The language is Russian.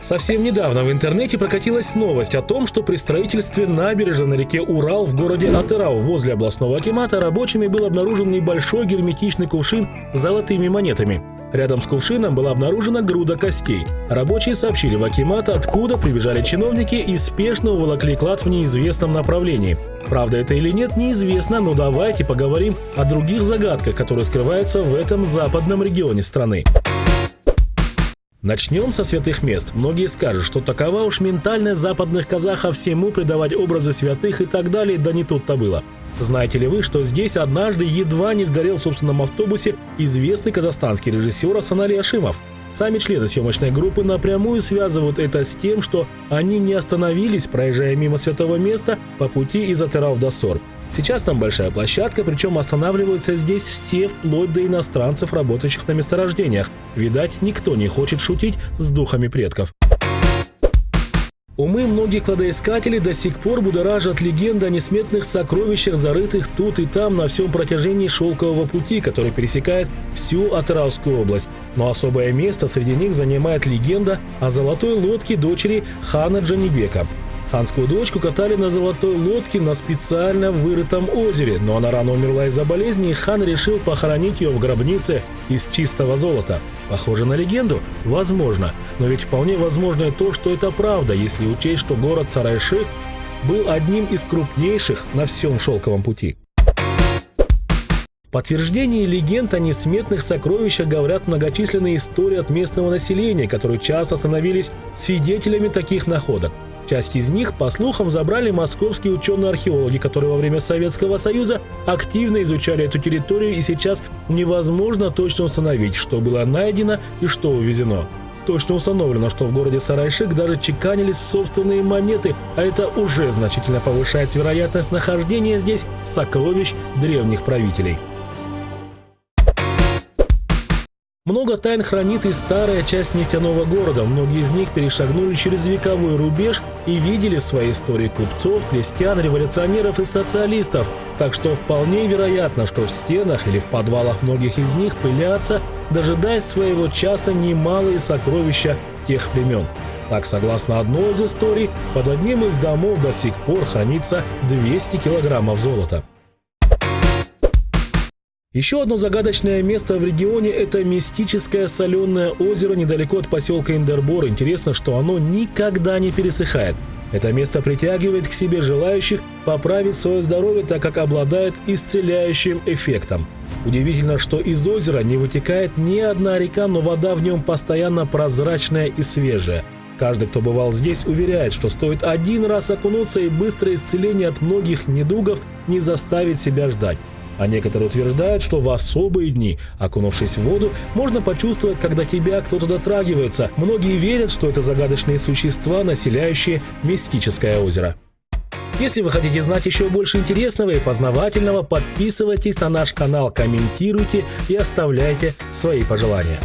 Совсем недавно в интернете прокатилась новость о том, что при строительстве набережной на реке Урал в городе Атырау возле областного акимата рабочими был обнаружен небольшой герметичный кувшин с золотыми монетами. Рядом с кувшином была обнаружена груда костей. Рабочие сообщили в акимат, откуда прибежали чиновники и спешно уволокли клад в неизвестном направлении. Правда это или нет, неизвестно, но давайте поговорим о других загадках, которые скрываются в этом западном регионе страны. Начнем со святых мест. Многие скажут, что такова уж ментальность западных казахов всему придавать образы святых и так далее, да не тут-то было. Знаете ли вы, что здесь однажды едва не сгорел в собственном автобусе известный казахстанский режиссер Асанари Ашимов? Сами члены съемочной группы напрямую связывают это с тем, что они не остановились, проезжая мимо святого места по пути из Атырау в Досор. Сейчас там большая площадка, причем останавливаются здесь все, вплоть до иностранцев, работающих на месторождениях. Видать, никто не хочет шутить с духами предков. Умы многих кладоискателей до сих пор будоражат легенда о несметных сокровищах, зарытых тут и там на всем протяжении шелкового пути, который пересекает всю Атыраускую область. Но особое место среди них занимает легенда о золотой лодке дочери хана Джанибека. Ханскую дочку катали на золотой лодке на специально вырытом озере, но она рано умерла из-за болезни, и хан решил похоронить ее в гробнице из чистого золота. Похоже на легенду? Возможно. Но ведь вполне возможно и то, что это правда, если учесть, что город Сарайших был одним из крупнейших на всем шелковом пути. Подтверждение легенд о несметных сокровищах говорят многочисленные истории от местного населения, которые часто становились свидетелями таких находок. Часть из них, по слухам, забрали московские ученые-археологи, которые во время Советского Союза активно изучали эту территорию и сейчас невозможно точно установить, что было найдено и что увезено. Точно установлено, что в городе Сарайшик даже чеканились собственные монеты, а это уже значительно повышает вероятность нахождения здесь сокровищ древних правителей. Много тайн хранит и старая часть нефтяного города. Многие из них перешагнули через вековой рубеж и видели в своей истории купцов, крестьян, революционеров и социалистов. Так что вполне вероятно, что в стенах или в подвалах многих из них пылятся, дожидаясь своего часа немалые сокровища тех времен. Так, согласно одной из историй, под одним из домов до сих пор хранится 200 килограммов золота. Еще одно загадочное место в регионе – это мистическое соленое озеро недалеко от поселка Индербор. Интересно, что оно никогда не пересыхает. Это место притягивает к себе желающих поправить свое здоровье, так как обладает исцеляющим эффектом. Удивительно, что из озера не вытекает ни одна река, но вода в нем постоянно прозрачная и свежая. Каждый, кто бывал здесь, уверяет, что стоит один раз окунуться и быстрое исцеление от многих недугов не заставит себя ждать. А некоторые утверждают, что в особые дни, окунувшись в воду, можно почувствовать, когда тебя кто-то дотрагивается. Многие верят, что это загадочные существа, населяющие мистическое озеро. Если вы хотите знать еще больше интересного и познавательного, подписывайтесь на наш канал, комментируйте и оставляйте свои пожелания.